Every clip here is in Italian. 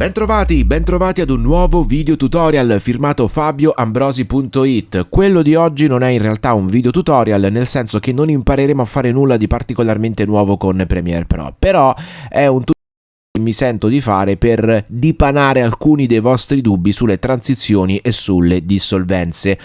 Bentrovati, bentrovati ad un nuovo video tutorial firmato fabioambrosi.it. Quello di oggi non è in realtà un video tutorial, nel senso che non impareremo a fare nulla di particolarmente nuovo con Premiere Pro, però è un tutorial mi sento di fare per dipanare alcuni dei vostri dubbi sulle transizioni e sulle dissolvenze.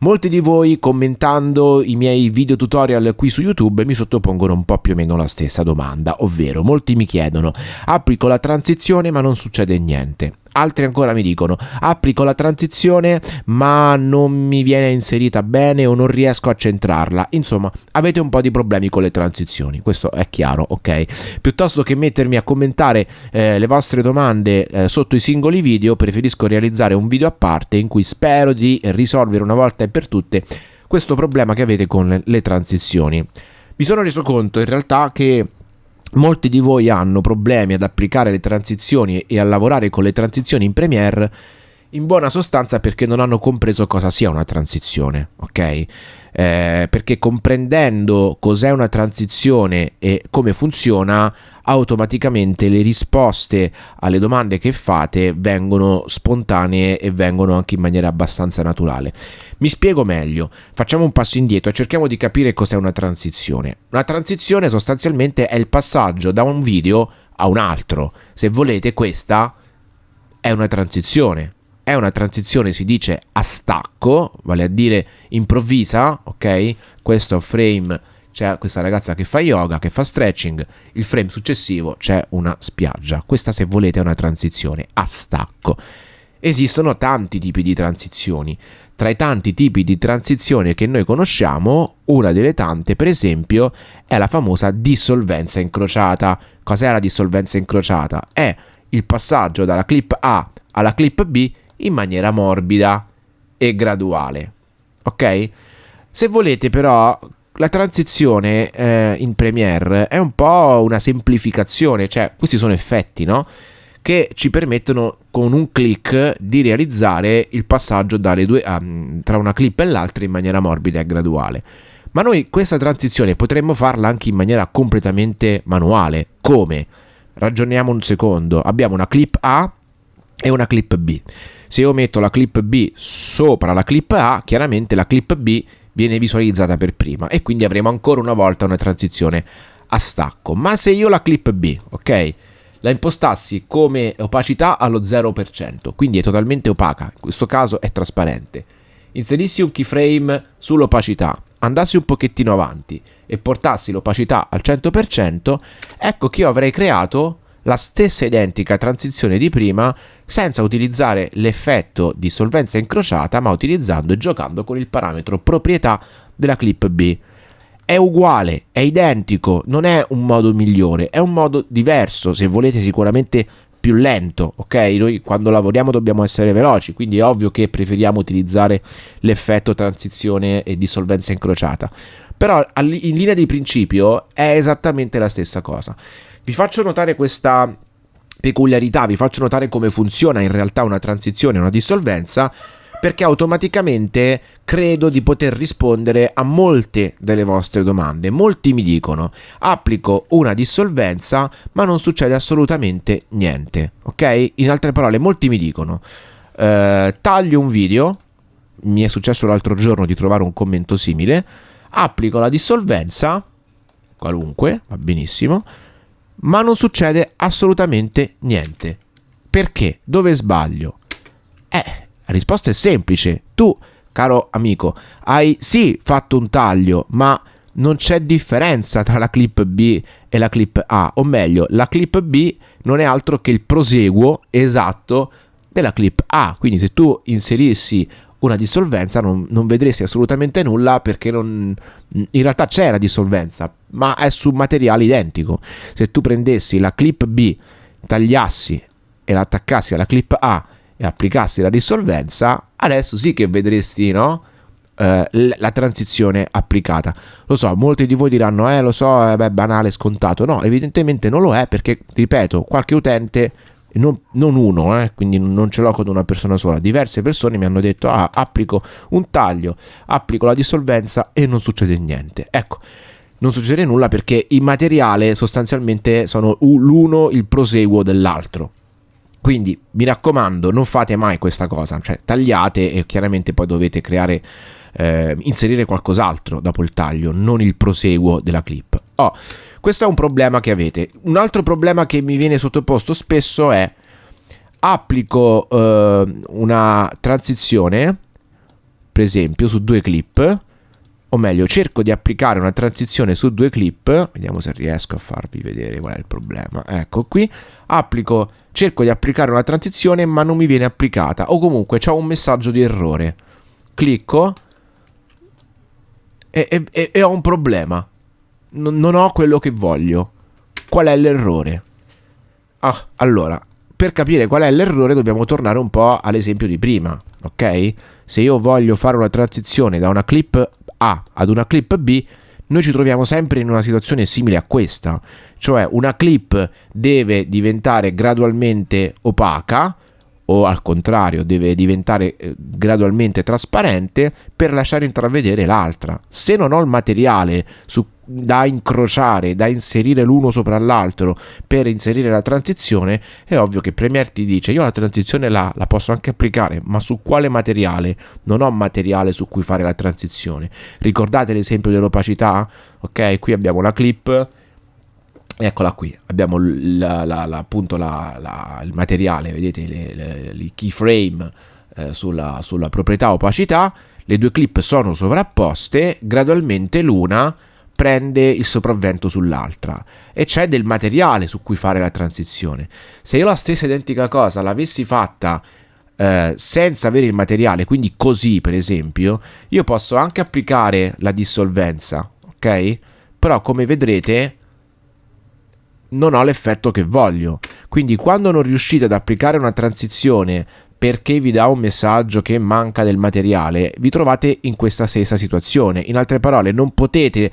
Molti di voi commentando i miei video tutorial qui su YouTube mi sottopongono un po' più o meno la stessa domanda, ovvero molti mi chiedono applico la transizione ma non succede niente. Altri ancora mi dicono applico la transizione ma non mi viene inserita bene o non riesco a centrarla. Insomma, avete un po' di problemi con le transizioni, questo è chiaro, ok? Piuttosto che mettermi a commentare eh, le vostre domande eh, sotto i singoli video, preferisco realizzare un video a parte in cui spero di risolvere una volta e per tutte questo problema che avete con le transizioni. Mi sono reso conto in realtà che Molti di voi hanno problemi ad applicare le transizioni e a lavorare con le transizioni in Premiere in buona sostanza perché non hanno compreso cosa sia una transizione, ok? Eh, perché comprendendo cos'è una transizione e come funziona, automaticamente le risposte alle domande che fate vengono spontanee e vengono anche in maniera abbastanza naturale. Mi spiego meglio, facciamo un passo indietro e cerchiamo di capire cos'è una transizione. Una transizione sostanzialmente è il passaggio da un video a un altro. Se volete, questa è una transizione è una transizione si dice a stacco, vale a dire improvvisa, ok? Questo frame c'è questa ragazza che fa yoga, che fa stretching, il frame successivo c'è una spiaggia. Questa se volete è una transizione a stacco. Esistono tanti tipi di transizioni. Tra i tanti tipi di transizione che noi conosciamo, una delle tante, per esempio, è la famosa dissolvenza incrociata. Cos'è la dissolvenza incrociata? È il passaggio dalla clip A alla clip B in maniera morbida e graduale. Ok? Se volete però la transizione eh, in Premiere è un po' una semplificazione, cioè questi sono effetti, no? Che ci permettono con un clic di realizzare il passaggio due, um, tra una clip e l'altra in maniera morbida e graduale. Ma noi questa transizione potremmo farla anche in maniera completamente manuale. Come? Ragioniamo un secondo. Abbiamo una clip A e una clip B. Se io metto la clip B sopra la clip A, chiaramente la clip B viene visualizzata per prima e quindi avremo ancora una volta una transizione a stacco. Ma se io la clip B, ok, la impostassi come opacità allo 0%, quindi è totalmente opaca, in questo caso è trasparente, inserissi un keyframe sull'opacità, andassi un pochettino avanti e portassi l'opacità al 100%, ecco che io avrei creato la stessa identica transizione di prima senza utilizzare l'effetto di solvenza incrociata ma utilizzando e giocando con il parametro proprietà della clip B. È uguale, è identico, non è un modo migliore, è un modo diverso, se volete sicuramente più lento, ok? Noi quando lavoriamo dobbiamo essere veloci, quindi è ovvio che preferiamo utilizzare l'effetto transizione e dissolvenza incrociata. Però in linea di principio è esattamente la stessa cosa. Vi faccio notare questa peculiarità, vi faccio notare come funziona in realtà una transizione, una dissolvenza, perché automaticamente credo di poter rispondere a molte delle vostre domande. Molti mi dicono applico una dissolvenza ma non succede assolutamente niente, ok? In altre parole, molti mi dicono eh, taglio un video, mi è successo l'altro giorno di trovare un commento simile, applico la dissolvenza, qualunque, va benissimo, ma non succede assolutamente niente. Perché? Dove sbaglio? Eh, la risposta è semplice. Tu, caro amico, hai sì fatto un taglio, ma non c'è differenza tra la clip B e la clip A, o meglio, la clip B non è altro che il proseguo esatto della clip A. Quindi se tu inserissi una dissolvenza non, non vedresti assolutamente nulla perché non, in realtà c'è la dissolvenza, ma è su materiale identico. Se tu prendessi la clip B, tagliassi e la attaccassi alla clip A e applicassi la dissolvenza, adesso sì che vedresti, no? Eh, la transizione applicata. Lo so, molti di voi diranno, eh, lo so, è banale, scontato. No, evidentemente non lo è perché, ripeto, qualche utente non, non uno, eh, quindi non ce l'ho con una persona sola, diverse persone mi hanno detto ah, applico un taglio, applico la dissolvenza e non succede niente. Ecco, non succede nulla perché i materiali sostanzialmente sono l'uno il proseguo dell'altro. Quindi mi raccomando, non fate mai questa cosa, cioè tagliate e chiaramente poi dovete creare, eh, inserire qualcos'altro dopo il taglio, non il proseguo della clip. Oh, questo è un problema che avete. Un altro problema che mi viene sottoposto spesso è applico eh, una transizione, per esempio, su due clip, o meglio, cerco di applicare una transizione su due clip, vediamo se riesco a farvi vedere qual è il problema. Ecco qui, applico, cerco di applicare una transizione ma non mi viene applicata, o comunque c'è un messaggio di errore. Clicco e, e, e ho un problema non, non ho quello che voglio. Qual è l'errore? Ah, allora, per capire qual è l'errore dobbiamo tornare un po' all'esempio di prima, ok? Se io voglio fare una transizione da una clip A ad una clip B, noi ci troviamo sempre in una situazione simile a questa, cioè una clip deve diventare gradualmente opaca o al contrario deve diventare eh, gradualmente trasparente per lasciare intravedere l'altra. Se non ho il materiale su, da incrociare, da inserire l'uno sopra l'altro per inserire la transizione, è ovvio che Premiere ti dice io la transizione la, la posso anche applicare, ma su quale materiale? Non ho materiale su cui fare la transizione. Ricordate l'esempio dell'opacità? Ok, qui abbiamo la clip Eccola qui, abbiamo la, la, appunto il materiale, vedete il keyframe eh, sulla, sulla proprietà opacità, le due clip sono sovrapposte, gradualmente l'una prende il sopravvento sull'altra e c'è del materiale su cui fare la transizione. Se io la stessa identica cosa l'avessi fatta eh, senza avere il materiale, quindi così per esempio, io posso anche applicare la dissolvenza, ok? Però come vedrete non ho l'effetto che voglio. Quindi quando non riuscite ad applicare una transizione perché vi dà un messaggio che manca del materiale, vi trovate in questa stessa situazione. In altre parole, non potete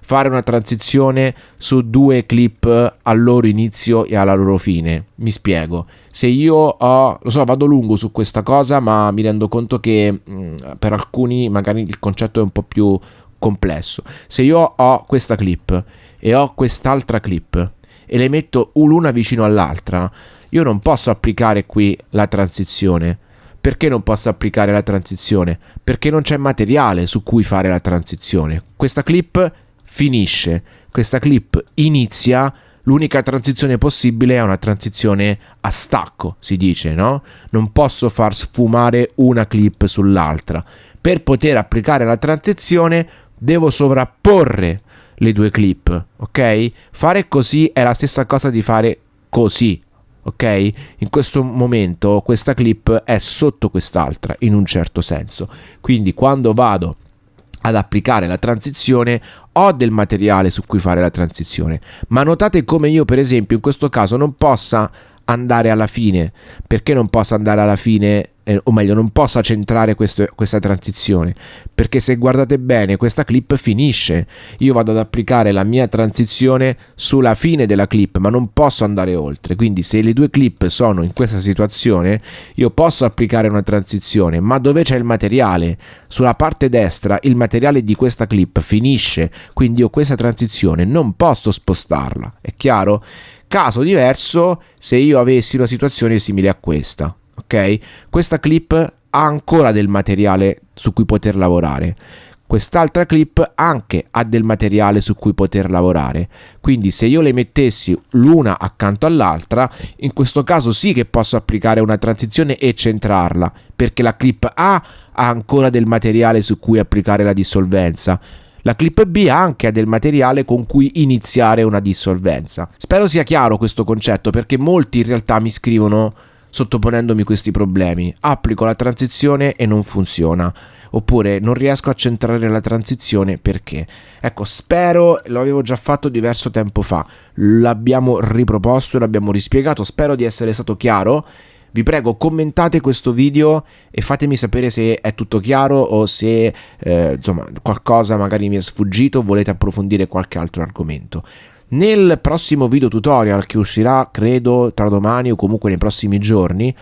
fare una transizione su due clip al loro inizio e alla loro fine. Mi spiego. Se io ho, lo so, vado lungo su questa cosa, ma mi rendo conto che mh, mm, per alcuni magari il concetto è un po' più complesso. Se io ho questa clip e ho quest'altra clip e le metto l'una vicino all'altra, io non posso applicare qui la transizione. Perché non posso applicare la transizione? Perché non c'è materiale su cui fare la transizione. Questa clip finisce, questa clip inizia, l'unica transizione possibile è una transizione a stacco, si dice, no? Non posso far sfumare una clip sull'altra. Per poter applicare la transizione devo sovrapporre le due clip, ok? Fare così è la stessa cosa di fare così, ok? In questo momento questa clip è sotto quest'altra in un certo senso. Quindi quando vado ad applicare la transizione ho del materiale su cui fare la transizione, ma notate come io per esempio in questo caso non possa andare alla fine, perché non possa andare alla fine eh, o meglio non possa centrare questo, questa transizione. Perché se guardate bene questa clip finisce. Io vado ad applicare la mia transizione sulla fine della clip ma non posso andare oltre. Quindi se le due clip sono in questa situazione io posso applicare una transizione. Ma dove c'è il materiale? Sulla parte destra il materiale di questa clip finisce. Quindi io questa transizione non posso spostarla. È chiaro? caso diverso se io avessi una situazione simile a questa ok? Questa clip ha ancora del materiale su cui poter lavorare. Quest'altra clip anche ha del materiale su cui poter lavorare. Quindi se io le mettessi l'una accanto all'altra, in questo caso sì che posso applicare una transizione e centrarla, perché la clip A ha ancora del materiale su cui applicare la dissolvenza. La clip B anche ha del materiale con cui iniziare una dissolvenza. Spero sia chiaro questo concetto perché molti in realtà mi scrivono sottoponendomi questi problemi. Applico la transizione e non funziona. Oppure non riesco a centrare la transizione perché? Ecco, spero, lo avevo già fatto diverso tempo fa, l'abbiamo riproposto e l'abbiamo rispiegato, spero di essere stato chiaro. Vi prego commentate questo video e fatemi sapere se è tutto chiaro o se eh, insomma qualcosa magari mi è sfuggito o volete approfondire qualche altro argomento. Nel prossimo video tutorial che uscirà credo tra domani o comunque nei prossimi giorni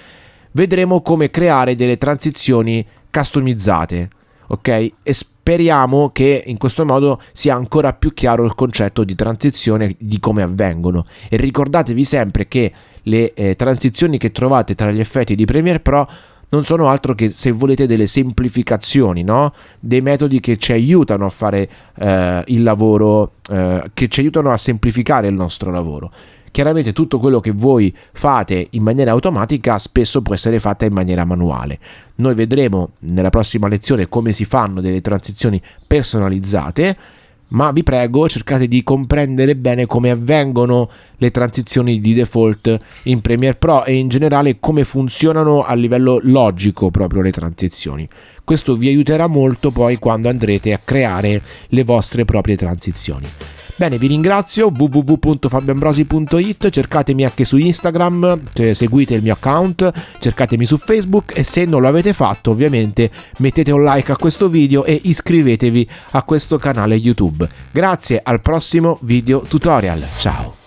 vedremo come creare delle transizioni customizzate ok? E speriamo che in questo modo sia ancora più chiaro il concetto di transizione di come avvengono e ricordatevi sempre che le eh, transizioni che trovate tra gli effetti di Premiere Pro non sono altro che se volete delle semplificazioni, no? dei metodi che ci aiutano a fare eh, il lavoro, eh, che ci aiutano a semplificare il nostro lavoro. Chiaramente tutto quello che voi fate in maniera automatica spesso può essere fatta in maniera manuale. Noi vedremo nella prossima lezione come si fanno delle transizioni personalizzate ma vi prego cercate di comprendere bene come avvengono le transizioni di default in Premiere Pro e in generale come funzionano a livello logico proprio le transizioni. Questo vi aiuterà molto poi quando andrete a creare le vostre proprie transizioni. Bene, vi ringrazio, www.fabioambrosi.it, cercatemi anche su Instagram, seguite il mio account, cercatemi su Facebook e se non lo avete fatto ovviamente mettete un like a questo video e iscrivetevi a questo canale YouTube. Grazie, al prossimo video tutorial, ciao!